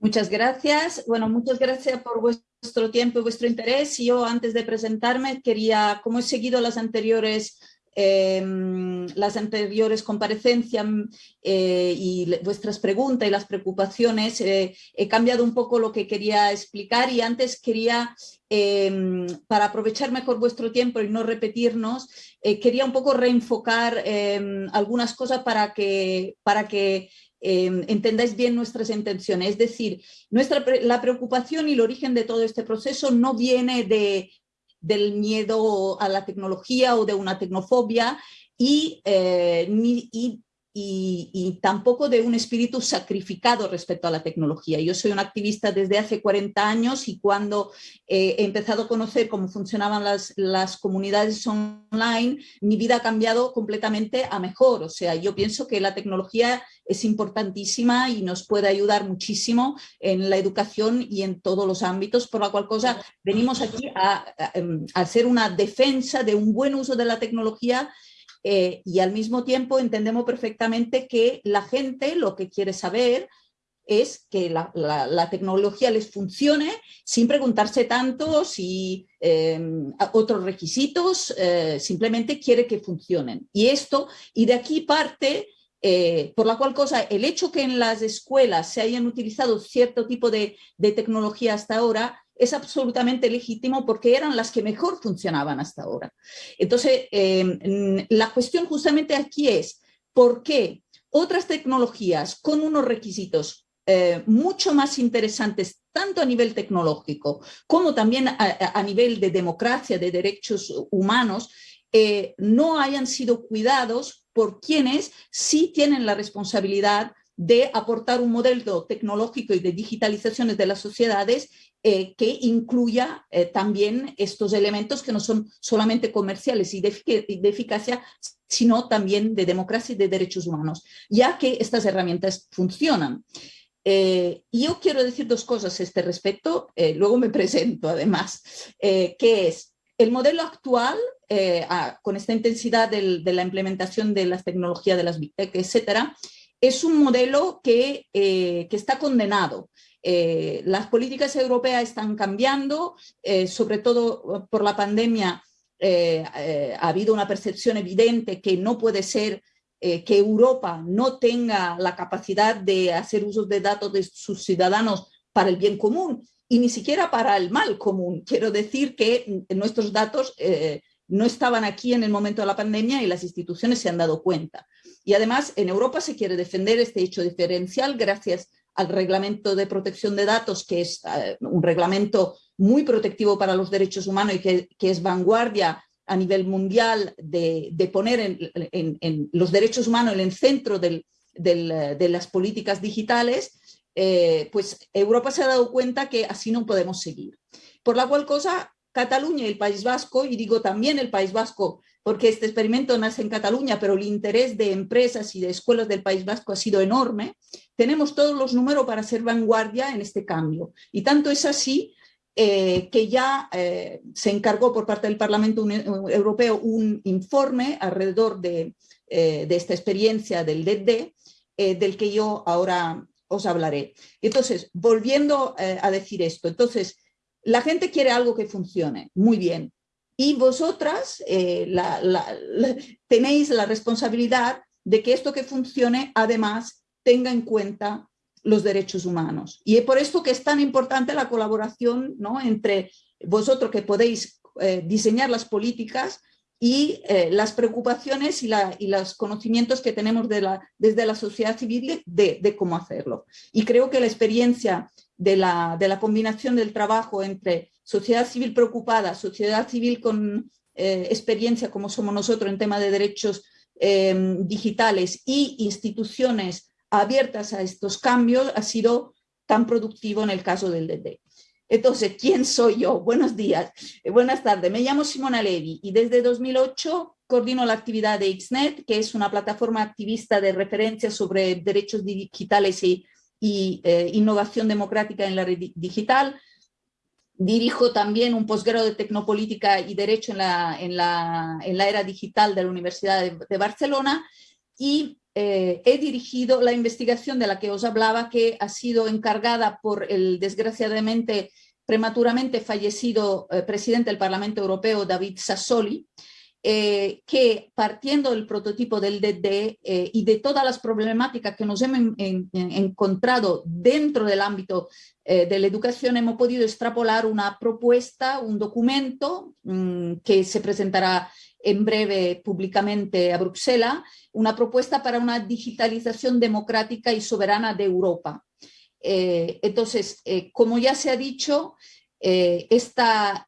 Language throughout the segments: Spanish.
Muchas gracias. Bueno, muchas gracias por vuestro tiempo y vuestro interés. Yo antes de presentarme quería, como he seguido las anteriores Em, las anteriores comparecencias eh, y vuestras preguntas y las preocupaciones, eh, he cambiado un poco lo que quería explicar y antes quería, em, para aprovechar mejor vuestro tiempo y no repetirnos, eh, quería un poco reenfocar em, algunas cosas para que, para que entendáis bien nuestras intenciones. Es decir, nuestra, la preocupación y el origen de todo este proceso no viene de del miedo a la tecnología o de una tecnofobia y, eh, y y, tampoco de un espíritu sacrificado respecto a la tecnología. Yo soy una activista desde hace 40 años y cuando eh, he empezado a conocer cómo funcionaban las, las, comunidades online, mi vida ha cambiado completamente a mejor. O sea, yo pienso que la tecnología es importantísima y nos puede ayudar muchísimo en la educación y en todos los ámbitos, por la cual cosa venimos aquí a hacer una defensa de un buen uso de la tecnología eh, y al mismo tiempo entendemos perfectamente que la gente lo que quiere saber es que la, tecnología les funcione sin preguntarse tanto si em, otros requisitos, eh, simplemente quiere que funcionen. Y esto, y de aquí parte, eh, por la cual cosa, el hecho que en las escuelas se hayan utilizado cierto tipo de, de tecnología hasta ahora, es absolutamente legítimo porque eran las que mejor funcionaban hasta ahora. Entonces, em, la cuestión justamente aquí es, ¿por qué otras tecnologías con unos requisitos eh, mucho más interesantes, tanto a nivel tecnológico como también a, nivel de democracia, de derechos humanos, eh, no hayan sido cuidados por quienes sí tienen la responsabilidad de aportar un modelo tecnológico y de digitalizaciones de las sociedades eh, que incluya eh, también estos elementos que no son solamente comerciales y de, eficacia, sino también de democracia y de derechos humanos, ya que estas herramientas funcionan. Eh, yo quiero decir dos cosas a este respecto, luego me presento además, que es el modelo actual, con esta intensidad de la implementación de las tecnologías de las Big Tech, etcétera, es un modelo que, que está condenado eh, las políticas europeas están cambiando, eh, sobre todo por la pandemia eh, ha habido una percepción evidente que no puede ser que Europa no tenga la capacidad de hacer uso de datos de sus ciudadanos para el bien común y ni siquiera para el mal común. Quiero decir que nuestros datos no estaban aquí en el momento de la pandemia y las instituciones se han dado cuenta. Y además en Europa se quiere defender este hecho diferencial gracias al reglamento de protección de datos, que es eh, un reglamento muy protectivo para los derechos humanos y que, es vanguardia a nivel mundial de, poner en, los derechos humanos en el centro de las políticas digitales, eh, pues Europa se ha dado cuenta que así no podemos seguir. Por la cual cosa, Cataluña y el País Vasco, y digo también el País Vasco porque este experimento nace en Cataluña, pero el interés de empresas y de escuelas del País Vasco ha sido enorme, tenemos todos los números para ser vanguardia en este cambio. Y tanto es así eh, que ya eh, se encargó por parte del Parlamento Europeo un informe alrededor de, eh, de esta experiencia del DD, del que yo ahora os hablaré. Entonces, volviendo a decir esto, entonces, la gente quiere algo que funcione, muy bien, y vosotras eh, tenéis la responsabilidad de que esto que funcione además tenga en cuenta los derechos humanos. Y es por esto que es tan importante la colaboración ¿no? entre vosotros que podéis eh, diseñar las políticas y eh, las preocupaciones y, los conocimientos que tenemos de la, desde la sociedad civil de, cómo hacerlo. Y creo que la experiencia de la, de la combinación del trabajo entre sociedad civil preocupada, sociedad civil con eh, experiencia como somos nosotros en tema de derechos eh, digitales y instituciones abiertas a estos cambios ha sido tan productivo en el caso del DD. Entonces, ¿quién soy yo? Buenos días, eh, buenas tardes. Me llamo Simona Levi y desde 2008 coordino la actividad de XNET, que es una plataforma activista de referencia sobre derechos digitales y, innovación democrática en la red digital. Dirijo también un posgrado de Tecnopolítica y Derecho en la, en la, en la era digital de la Universidad de, Barcelona y eh, he dirigido la investigación de la que os hablaba, que ha sido encargada por el desgraciadamente prematuramente fallecido eh, presidente del Parlamento Europeo, David Sassoli, eh, que partiendo del prototipo del DD y de todas las problemáticas que nos hemos encontrado dentro del ámbito de la educación, hemos podido extrapolar una propuesta, un documento mm, que se presentará en breve públicamente a Bruselas, una propuesta para una digitalización democrática y soberana de Europa. Eh, entonces, eh, como ya se ha dicho, eh,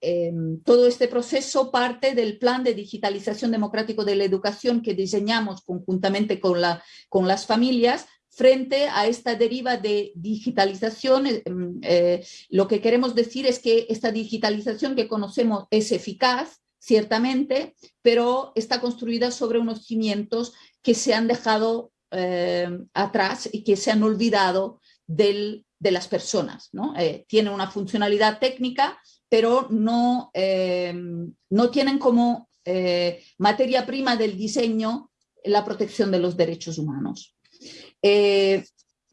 em, todo este proceso parte del plan de digitalización democrático de la educación que diseñamos conjuntamente con, la, con las familias frente a esta deriva de digitalización. Em, lo que queremos decir es que esta digitalización que conocemos es eficaz, ciertamente, pero está construida sobre unos cimientos que se han dejado eh, atrás y que se han olvidado de las personas. ¿no? Eh, tiene una funcionalidad técnica, pero no, eh, no tienen como materia prima del diseño la protección de los derechos humanos.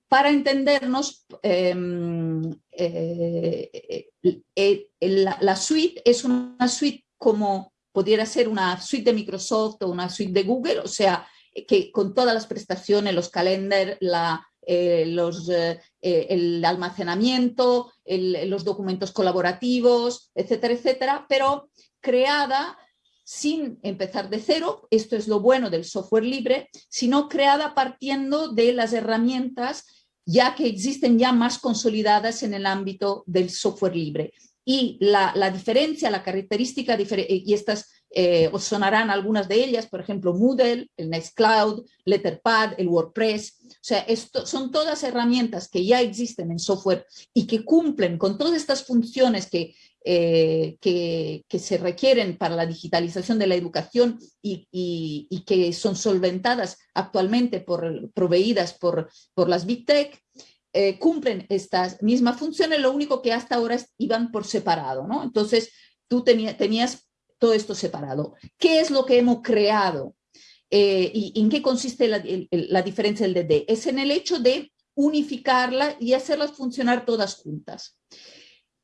para entendernos, la suite es una suite como pudiera ser una suite de Microsoft o una suite de Google, o sea, que con todas las prestaciones, los calendars, la, eh, los, eh, el almacenamiento, los documentos colaborativos, etcétera, etcétera, pero creada sin empezar de cero, esto es lo bueno del software libre, sino creada partiendo de las herramientas ya que existen ya más consolidadas en el ámbito del software libre. Y la, diferencia, la característica, eh, y estas eh, os sonarán algunas de ellas, por ejemplo, Moodle, el Nextcloud, Letterpad, el WordPress, o sea, esto son todas herramientas que ya existen en software y que cumplen con todas estas funciones que, eh, que, se requieren para la digitalización de la educación y, y, que son solventadas actualmente por, proveídas por, por las Big Tech, eh, cumplen estas mismas funciones, lo único que hasta ahora iban por separado, ¿no? Entonces, tú tenías todo esto separado. ¿Qué es lo que hemos creado? Eh, ¿Y en qué consiste la, la, diferencia del DD? Es en el hecho de unificarla y hacerlas funcionar todas juntas.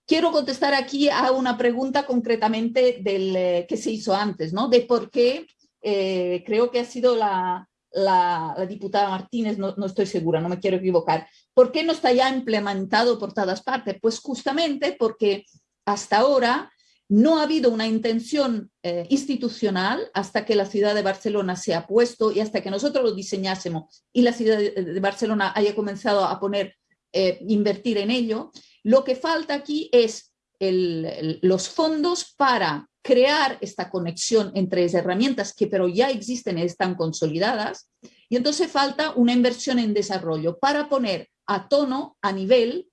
Quiero contestar aquí a una pregunta concretamente del eh, que se hizo antes, ¿no? De por qué creo que ha sido la, la, diputada Martínez, no, estoy segura, no me quiero equivocar. ¿Por qué no está ya implementado por todas partes? Pues justamente porque hasta ahora no ha habido una intención eh, institucional hasta que la ciudad de Barcelona se ha puesto y hasta que nosotros lo diseñásemos y la ciudad de, Barcelona haya comenzado a poner, eh, invertir en ello. Lo que falta aquí es los fondos para crear esta conexión entre herramientas que pero ya existen y están consolidadas, y entonces falta una inversión en desarrollo para poner a tono, a nivel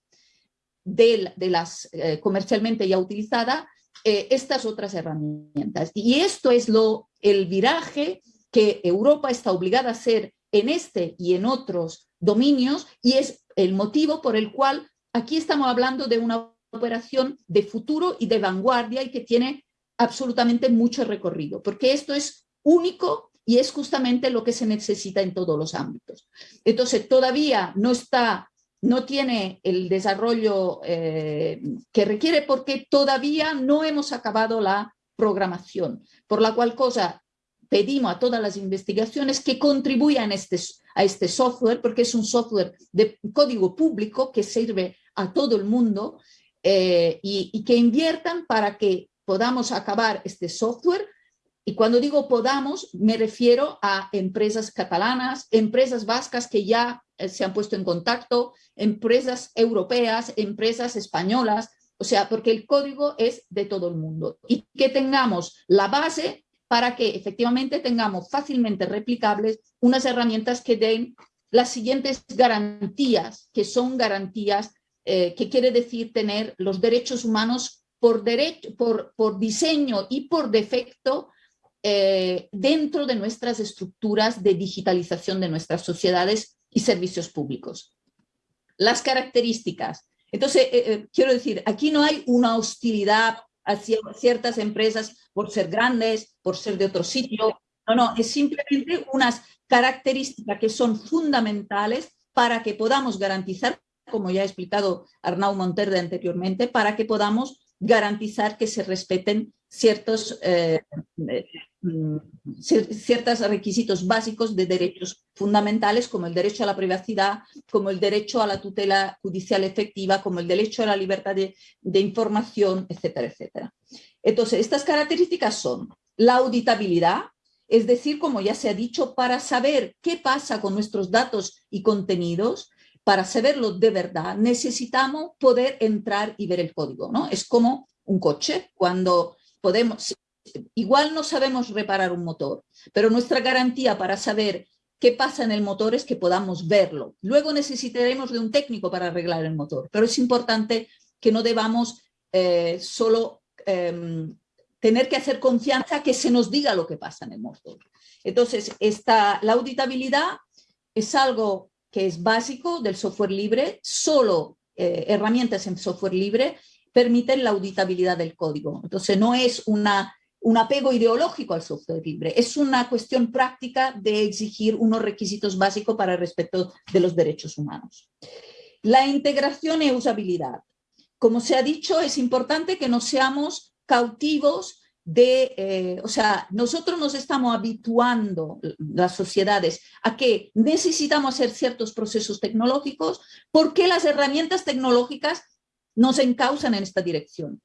de, las eh, comercialmente ya utilizadas, eh, estas otras herramientas. Y esto es lo, el viraje que Europa está obligada a hacer en este y en otros dominios, y es el motivo por el cual aquí estamos hablando de una operación de futuro y de vanguardia y que tiene absolutamente mucho recorrido, porque esto es único y es justamente lo que se necesita en todos los ámbitos. Entonces, todavía no está, no tiene el desarrollo eh, que requiere porque todavía no hemos acabado la programación, por la cual cosa pedimos a todas las investigaciones que contribuyan a este, a este software, porque es un software de código público que sirve a todo el mundo eh, y que inviertan para que podamos acabar este software. Y cuando digo podamos, me refiero a empresas catalanas, empresas vascas que ya se han puesto en contacto, empresas europeas, empresas españolas, o sea, porque el código es de todo el mundo. Y que tengamos la base para que efectivamente tengamos fácilmente replicables unas herramientas que den las siguientes garantías, que son garantías eh, que quiere decir tener los derechos humanos por, derecho, por, por diseño y por defecto eh, dentro de nuestras estructuras de digitalización de nuestras sociedades y servicios públicos. Las características. Entonces, eh, eh, quiero decir, aquí no hay una hostilidad hacia ciertas empresas por ser grandes, por ser de otro sitio. No, no, es simplemente unas características que son fundamentales para que podamos garantizar, como ya ha explicado Arnau Monterde anteriormente, para que podamos garantizar que se respeten ciertos, eh, mm, ciertos requisitos básicos de derechos fundamentales como el derecho a la privacidad, como el derecho a la tutela judicial efectiva, como el derecho a la libertad de, de información, etcétera, etcétera. Entonces, estas características son la auditabilidad, es decir, como ya se ha dicho, para saber qué pasa con nuestros datos y contenidos, para saberlo de verdad, necesitamos poder entrar y ver el código. ¿no? Es como un coche, cuando podemos, igual no sabemos reparar un motor, pero nuestra garantía para saber qué pasa en el motor es que podamos verlo. Luego necesitaremos de un técnico para arreglar el motor, pero es importante que no debamos eh, solo em, tener que hacer confianza que se nos diga lo que pasa en el motor. Entonces, esta, la auditabilidad es algo que es básico del software libre, solo eh, herramientas en software libre permiten la auditabilidad del código. Entonces no es una, un apego ideológico al software libre, es una cuestión práctica de exigir unos requisitos básicos para el respeto de los derechos humanos. La integración e usabilidad. Como se ha dicho, es importante que no seamos cautivos de, eh, o sea, nosotros nos estamos habituando, las sociedades, a que necesitamos hacer ciertos procesos tecnológicos porque las herramientas tecnológicas nos encausan en esta dirección.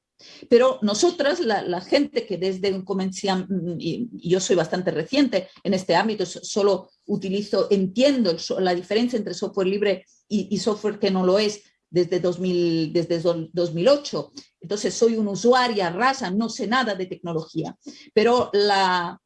Pero nosotras, la, gente que desde un comenzamos, y, yo soy bastante reciente en este ámbito, solo utilizo, entiendo la diferencia entre software libre y software que no lo es, desde, 2000, desde 2008. Entonces soy una usuaria rasa, no sé nada de tecnología, pero la,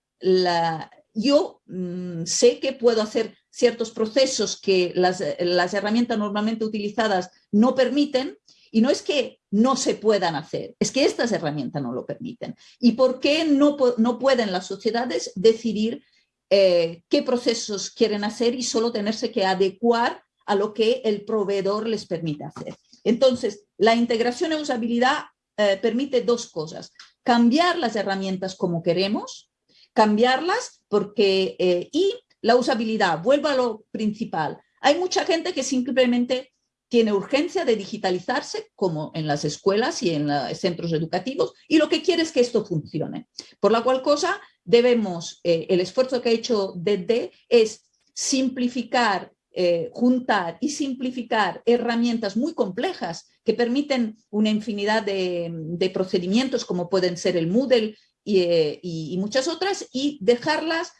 yo mm, sé que puedo hacer ciertos procesos que las, las, herramientas normalmente utilizadas no permiten y no es que no se puedan hacer, es que estas herramientas no lo permiten. ¿Y por qué no, no pueden las sociedades decidir eh, qué procesos quieren hacer y solo tenerse que adecuar a lo que el proveedor les permite hacer. Entonces, la integración e usabilidad eh, permite dos cosas. Cambiar las herramientas como queremos, cambiarlas porque, eh, y la usabilidad, vuelvo a lo principal. Hay mucha gente que simplemente tiene urgencia de digitalizarse, como en las escuelas y en los centros educativos, y lo que quiere es que esto funcione. Por la cual cosa, debemos, eh, el esfuerzo que ha hecho DD es simplificar eh, juntar y simplificar herramientas muy complejas que permiten una infinidad de, procedimientos como pueden ser el Moodle eh, y, muchas otras y dejarlas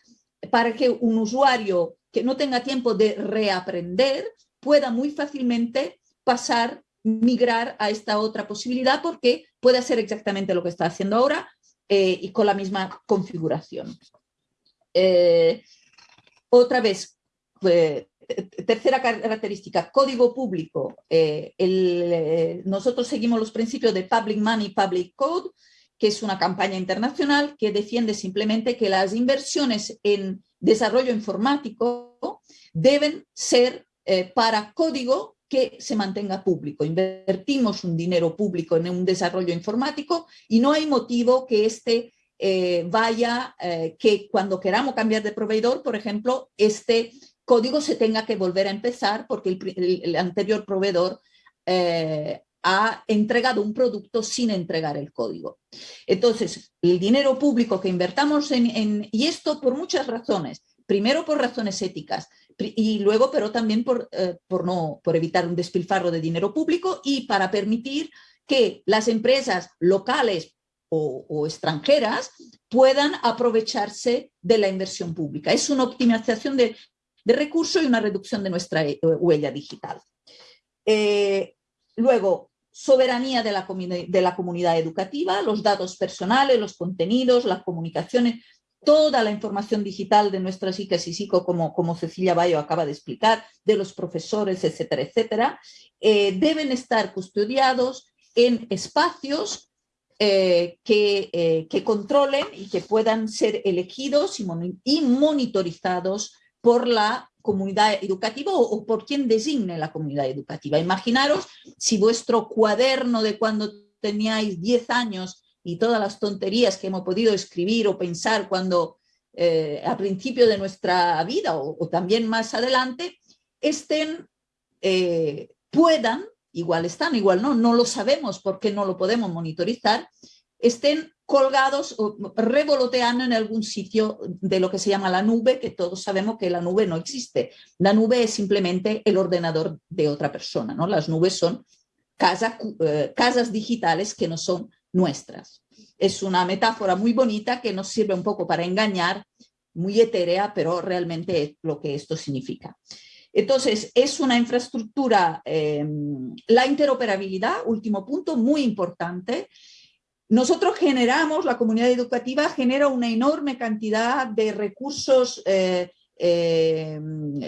para que un usuario que no tenga tiempo de reaprender pueda muy fácilmente pasar, migrar a esta otra posibilidad porque puede hacer exactamente lo que está haciendo ahora eh, y con la misma configuración. otra vez, tercera característica, código público. Eh, eh, nosotros seguimos los principios de Public Money, Public Code, que es una campaña internacional que defiende simplemente que las inversiones en desarrollo informático deben ser eh, para código que se mantenga público. Invertimos un dinero público en un desarrollo informático y no hay motivo que este vaya, que cuando queramos cambiar de proveedor, por ejemplo, este código se tenga que volver a empezar porque el, anterior proveedor eh, ha entregado un producto sin entregar el código. Entonces, el dinero público que invertamos en, y esto por muchas razones, primero por razones éticas y luego, pero también por, eh, por, no, por evitar un despilfarro de dinero público y para permitir que las empresas locales o, extranjeras puedan aprovecharse de la inversión pública. Es una optimización de, de recursos y una reducción de nuestra eh, huella digital. Eh, luego, soberanía de la, de la comunidad educativa, los datos personales, los contenidos, las comunicaciones, toda la información digital de nuestras chicas y psico, como, como Cecilia Bayo acaba de explicar, de los profesores, etcétera, etcétera, eh, deben estar custodiados en espacios que, que, controlen y que puedan ser elegidos y monitorizados por la comunidad educativa o, por quien designe la comunidad educativa. Imaginaros si vuestro cuaderno de cuando teníais 10 años y todas las tonterías que hemos podido escribir o pensar cuando eh, a principio de nuestra vida o, también más adelante, estén, eh, puedan, igual están, igual no, no lo sabemos porque no lo podemos monitorizar, estén colgados o revoloteando en algún sitio de lo que se llama la nube, que todos sabemos que la nube no existe. La nube es simplemente el ordenador de otra persona, ¿no? Las nubes son eh, casas digitales que no son nuestras. Es una metáfora muy bonita que nos sirve un poco para engañar, muy etérea, pero realmente es lo que esto significa. Entonces, es una infraestructura, eh, la interoperabilidad, último punto, muy importante, nosotros generamos, la comunidad educativa genera una enorme cantidad de recursos eh, eh,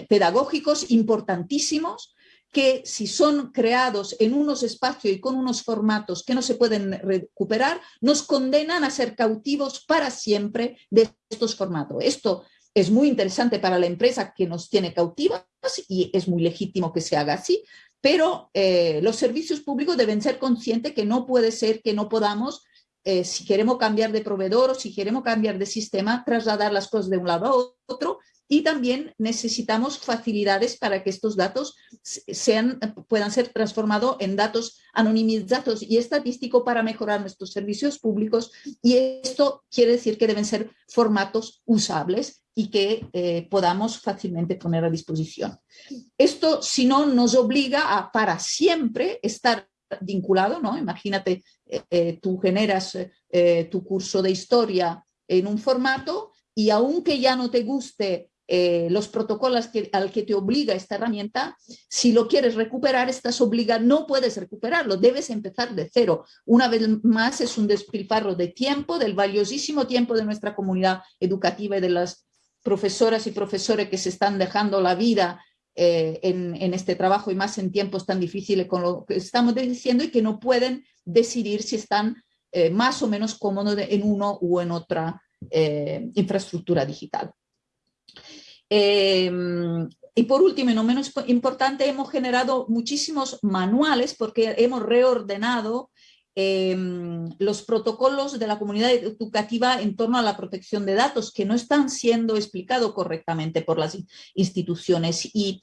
pedagógicos importantísimos que si son creados en unos espacios y con unos formatos que no se pueden recuperar, nos condenan a ser cautivos para siempre de estos formatos. Esto es muy interesante para la empresa que nos tiene cautivas y es muy legítimo que se haga así, pero eh, los servicios públicos deben ser conscientes que no puede ser que no podamos eh, si queremos cambiar de proveedor o si queremos cambiar de sistema, trasladar las cosas de un lado a otro y también necesitamos facilidades para que estos datos sean, puedan ser transformados en datos anonimizados y estadísticos para mejorar nuestros servicios públicos y esto quiere decir que deben ser formatos usables y que eh, podamos fácilmente poner a disposición. Esto, si no, nos obliga a para siempre estar vinculado, ¿no? Imagínate, eh, eh, tú generas eh, tu curso de historia en un formato y aunque ya no te guste los protocolos que, al que te obliga esta herramienta, si lo quieres recuperar, estás obligado, no puedes recuperarlo, debes empezar de cero. Una vez más es un despilfarro de tiempo, del valiosísimo tiempo de nuestra comunidad educativa y de las profesoras y profesores que se están dejando la vida eh, en, este trabajo y más en tiempos tan difíciles con lo que estamos diciendo y que no pueden decidir si están eh, más o menos cómodos en uno u en otra eh, infraestructura digital. Em, y por último, y no menos importante, hemos generado muchísimos manuales porque hemos reordenado Em, los protocolos de la comunidad educativa en torno a la protección de datos que no están siendo explicados correctamente por las instituciones. Y,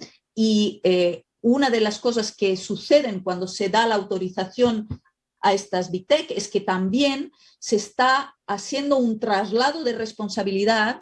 eh, una de las cosas que suceden cuando se da la autorización a estas Big Tech es que también se está haciendo un traslado de responsabilidad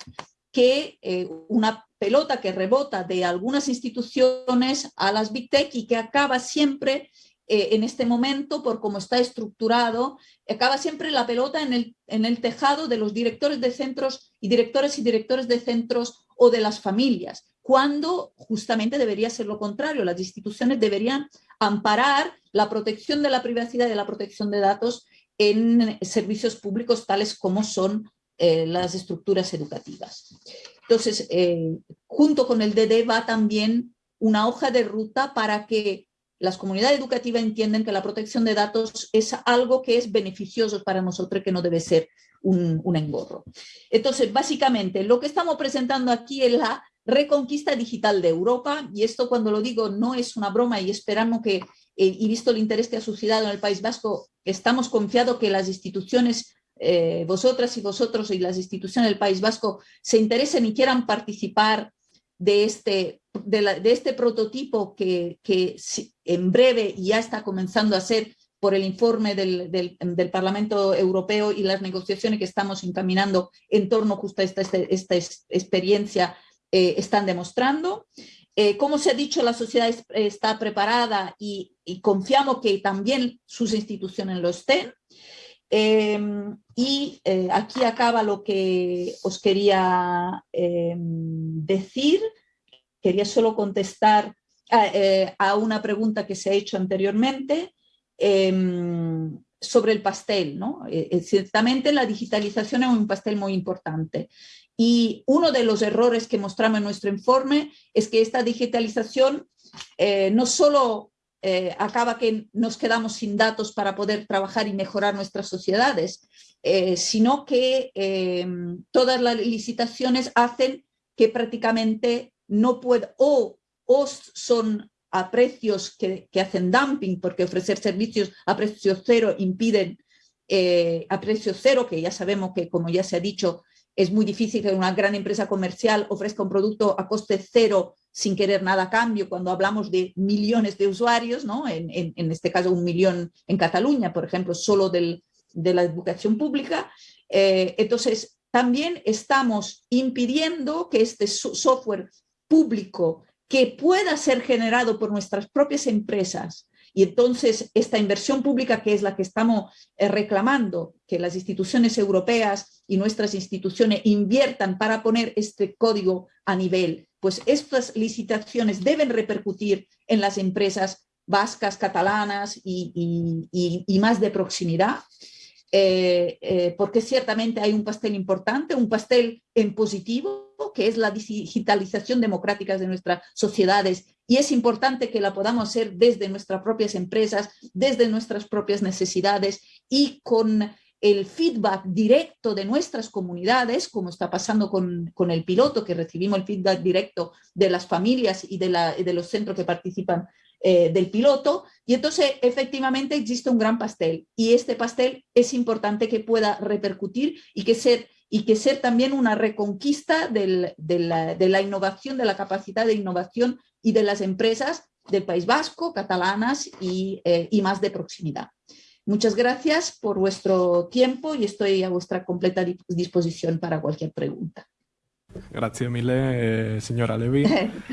que eh, una pelota que rebota de algunas instituciones a las Big Tech y que acaba siempre eh, en este momento, por cómo está estructurado, acaba siempre la pelota en el, en el tejado de los directores de centros y directores y directores de centros o de las familias, cuando justamente debería ser lo contrario. Las instituciones deberían amparar la protección de la privacidad y de la protección de datos en servicios públicos tales como son eh, las estructuras educativas. Entonces, eh, junto con el DD va también una hoja de ruta para que las comunidades educativas entienden que la protección de datos es algo que es beneficioso para nosotros, que no debe ser un, engorro. Entonces, básicamente, lo que estamos presentando aquí es la reconquista digital de Europa, y esto cuando lo digo no es una broma y esperamos que, eh, y visto el interés que ha suscitado en el País Vasco, estamos confiados que las instituciones, eh, vosotras y vosotros y las instituciones del País Vasco se interesen y quieran participar de este, de, este prototipo que, que, en breve ya está comenzando a ser por el informe del, del, Parlamento Europeo y las negociaciones que estamos encaminando en torno justo a esta, este, esta, experiencia eh, están demostrando. Eh, como se ha dicho, la sociedad está preparada y, confiamos que también sus instituciones lo estén. Em, y eh, aquí acaba lo que os quería em, decir. Quería solo contestar a, eh, una pregunta que se ha hecho anteriormente em, sobre el pastel. ¿no? Eh, ciertamente la digitalización es un pastel muy importante. Y uno de los errores que mostramos en nuestro informe es que esta digitalización no solo eh, acaba que nos quedamos sin datos para poder trabajar y mejorar nuestras sociedades, eh, sino que em, todas las licitaciones hacen que prácticamente no puede o, son a precios que, que, hacen dumping, porque ofrecer servicios a precio cero impiden, eh, a precio cero, que ya sabemos que, como ya se ha dicho, es muy difícil que una gran empresa comercial ofrezca un producto a coste cero sin querer nada a cambio cuando hablamos de millones de usuarios, ¿no? en, este caso un millón en Cataluña, por ejemplo, solo de la educación pública. Eh, entonces, también estamos impidiendo que este software público que pueda ser generado por nuestras propias empresas y entonces esta inversión pública que es la que estamos eh, reclamando, que las instituciones europeas y nuestras instituciones inviertan para poner este código a nivel, pues estas licitaciones deben repercutir en las empresas vascas, catalanas y más de proximidad. Eh, eh, porque ciertamente hay un pastel importante, un pastel en positivo, que es la digitalización democrática de nuestras sociedades y es importante que la podamos hacer desde nuestras propias empresas, desde nuestras propias necesidades y con el feedback directo de nuestras comunidades, como está pasando con, con el piloto, que recibimos el feedback directo de las familias y de, los centros que participan eh, del piloto. Y entonces efectivamente existe un gran pastel. Y este pastel es importante que pueda repercutir y que ser, y que ser también una reconquista de, la, innovación, de la capacidad de innovación y de las empresas del País Vasco, catalanas y, eh, y más de proximidad. Muchas gracias por vuestro tiempo y estoy a vuestra completa disposición para cualquier pregunta. Grazie mille, eh, signora Levi.